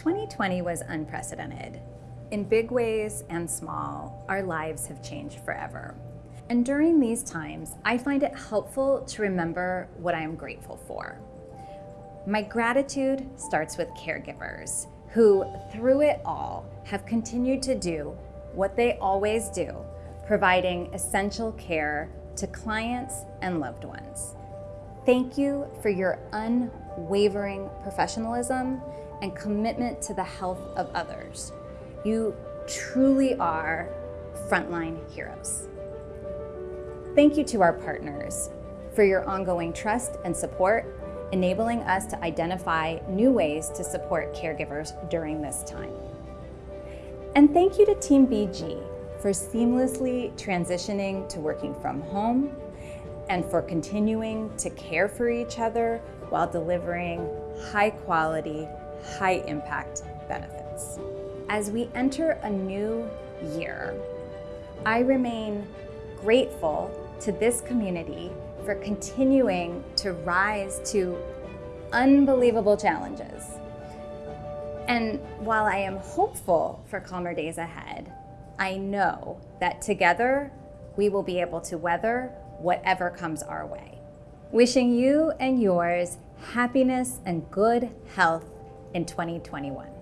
2020 was unprecedented. In big ways and small, our lives have changed forever. And during these times, I find it helpful to remember what I am grateful for. My gratitude starts with caregivers who, through it all, have continued to do what they always do, providing essential care to clients and loved ones. Thank you for your unwavering professionalism and commitment to the health of others. You truly are frontline heroes. Thank you to our partners for your ongoing trust and support, enabling us to identify new ways to support caregivers during this time. And thank you to Team BG for seamlessly transitioning to working from home and for continuing to care for each other while delivering high quality, high impact benefits. As we enter a new year, I remain grateful to this community for continuing to rise to unbelievable challenges. And while I am hopeful for calmer days ahead, I know that together we will be able to weather whatever comes our way. Wishing you and yours happiness and good health in 2021.